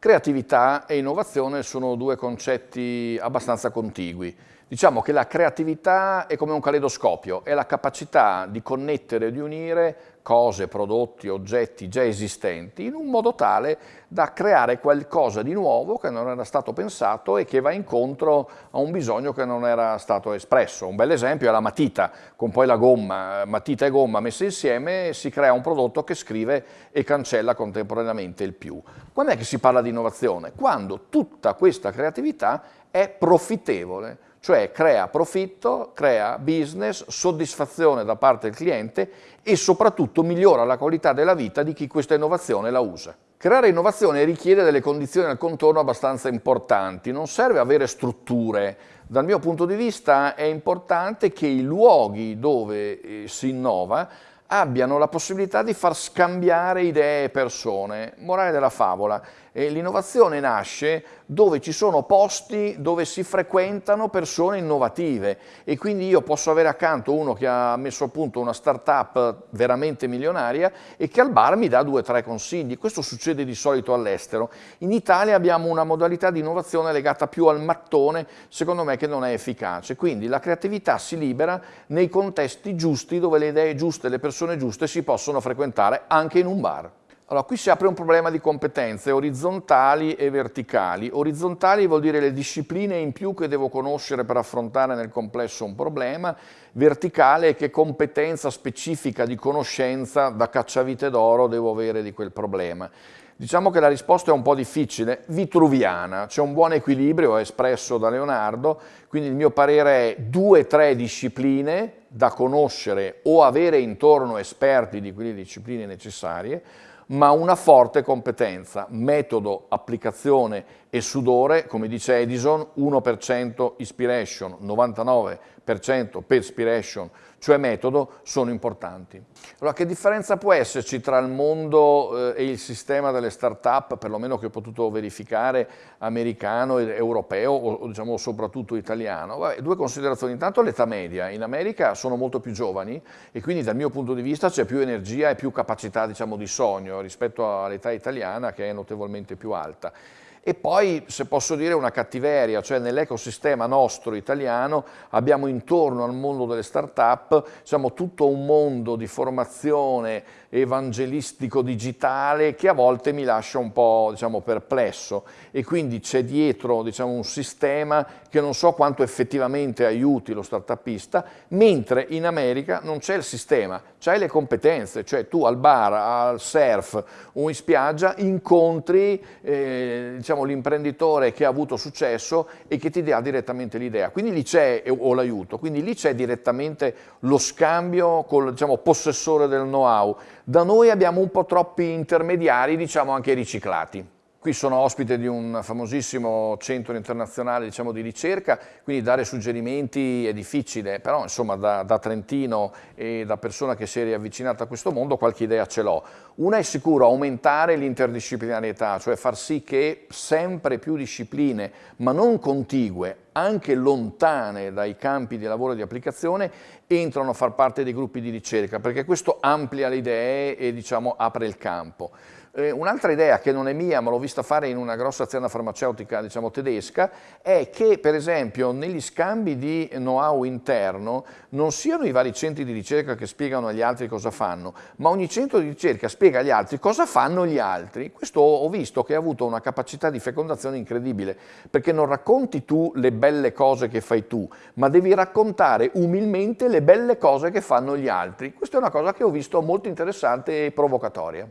Creatività e innovazione sono due concetti abbastanza contigui. Diciamo che la creatività è come un caleidoscopio, è la capacità di connettere e di unire cose, prodotti, oggetti già esistenti in un modo tale da creare qualcosa di nuovo che non era stato pensato e che va incontro a un bisogno che non era stato espresso. Un bel esempio è la matita, con poi la gomma, matita e gomma messe insieme si crea un prodotto che scrive e cancella contemporaneamente il più. Quando è che si parla di innovazione? Quando tutta questa creatività è profittevole, cioè crea profitto, crea business, soddisfazione da parte del cliente e soprattutto migliora la qualità della vita di chi questa innovazione la usa. Creare innovazione richiede delle condizioni al contorno abbastanza importanti, non serve avere strutture. Dal mio punto di vista è importante che i luoghi dove eh, si innova abbiano la possibilità di far scambiare idee e persone. Morale della favola, l'innovazione nasce dove ci sono posti dove si frequentano persone innovative e quindi io posso avere accanto uno che ha messo a punto una startup veramente milionaria e che al bar mi dà due o tre consigli. Questo succede di solito all'estero. In Italia abbiamo una modalità di innovazione legata più al mattone, secondo me che non è efficace. Quindi la creatività si libera nei contesti giusti dove le idee giuste, le persone giuste si possono frequentare anche in un bar. Allora, qui si apre un problema di competenze orizzontali e verticali. Orizzontali vuol dire le discipline in più che devo conoscere per affrontare nel complesso un problema, verticale è che competenza specifica di conoscenza da cacciavite d'oro devo avere di quel problema. Diciamo che la risposta è un po' difficile, vitruviana, c'è un buon equilibrio espresso da Leonardo, quindi il mio parere è due o tre discipline da conoscere o avere intorno esperti di quelle discipline necessarie, ma una forte competenza, metodo, applicazione e sudore, come dice Edison, 1% inspiration, 99% perspiration, cioè metodo, sono importanti. Allora, che differenza può esserci tra il mondo eh, e il sistema delle start-up, perlomeno che ho potuto verificare, americano, europeo o diciamo soprattutto italiano? Vabbè, due considerazioni. Intanto l'età media. In America sono molto più giovani e quindi dal mio punto di vista c'è più energia e più capacità diciamo, di sogno rispetto all'età italiana che è notevolmente più alta. E poi, se posso dire, una cattiveria, cioè nell'ecosistema nostro italiano abbiamo intorno al mondo delle start-up diciamo, tutto un mondo di formazione evangelistico digitale che a volte mi lascia un po' diciamo, perplesso. E quindi c'è dietro diciamo, un sistema che non so quanto effettivamente aiuti lo startupista, mentre in America non c'è il sistema, c'hai le competenze, cioè tu al bar, al surf o in spiaggia incontri eh, diciamo, l'imprenditore che ha avuto successo e che ti dà direttamente l'idea, quindi lì c'è, o l'aiuto, quindi lì c'è direttamente lo scambio col diciamo, possessore del know-how. Da noi abbiamo un po' troppi intermediari, diciamo anche riciclati. Qui sono ospite di un famosissimo centro internazionale diciamo, di ricerca, quindi dare suggerimenti è difficile, però insomma da, da, Trentino e da persona che si è riavvicinata a questo mondo qualche idea ce l'ho. Una è sicuro aumentare l'interdisciplinarietà, cioè far sì che sempre più discipline, ma non contigue, anche lontane dai campi di lavoro e di applicazione, entrano a far parte dei gruppi di ricerca, perché questo amplia le idee e diciamo, apre il campo. Eh, Un'altra idea che non è mia, ma l'ho vista fare in una grossa azienda farmaceutica diciamo, tedesca, è che per esempio negli scambi di know-how interno non siano i vari centri di ricerca che spiegano agli altri cosa fanno, ma ogni centro di ricerca spiega agli altri cosa fanno gli altri. Questo ho visto che ha avuto una capacità di fecondazione incredibile, perché non racconti tu le belle cose che fai tu, ma devi raccontare umilmente le belle cose che fanno gli altri. Questa è una cosa che ho visto molto interessante e provocatoria.